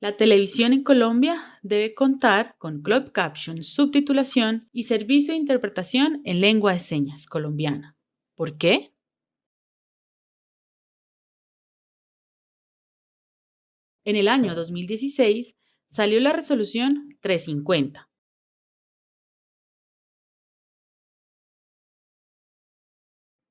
La televisión en Colombia debe contar con Club Caption, subtitulación y servicio de interpretación en lengua de señas colombiana. ¿Por qué? En el año 2016 salió la resolución 350.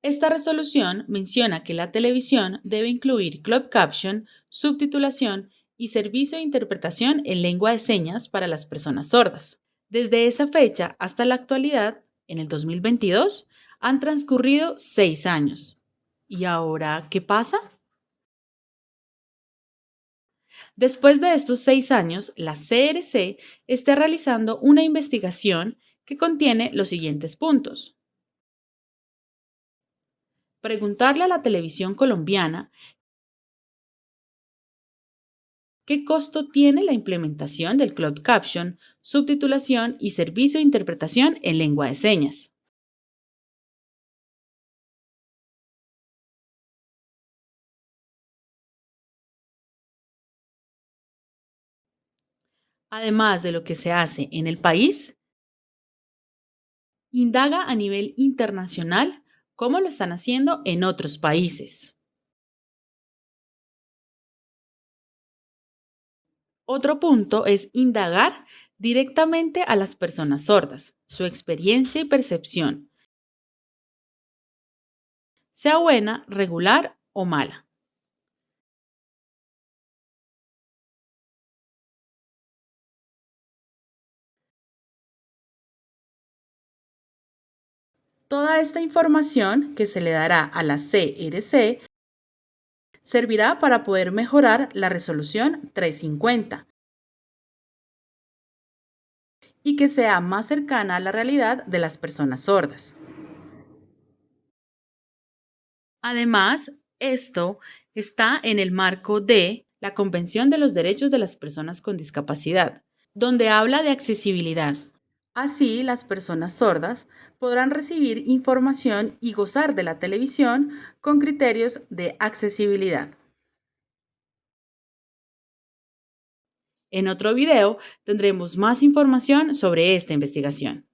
Esta resolución menciona que la televisión debe incluir Club Caption, subtitulación y servicio de interpretación en lengua de señas para las personas sordas. Desde esa fecha hasta la actualidad, en el 2022, han transcurrido seis años. ¿Y ahora qué pasa? Después de estos seis años, la CRC está realizando una investigación que contiene los siguientes puntos. Preguntarle a la televisión colombiana ¿Qué costo tiene la implementación del Club Caption, subtitulación y servicio de interpretación en lengua de señas? Además de lo que se hace en el país, indaga a nivel internacional cómo lo están haciendo en otros países. Otro punto es indagar directamente a las personas sordas, su experiencia y percepción, sea buena, regular o mala. Toda esta información que se le dará a la CRC servirá para poder mejorar la resolución 350 y que sea más cercana a la realidad de las personas sordas. Además, esto está en el marco de la Convención de los Derechos de las Personas con Discapacidad, donde habla de accesibilidad. Así, las personas sordas podrán recibir información y gozar de la televisión con criterios de accesibilidad. En otro video tendremos más información sobre esta investigación.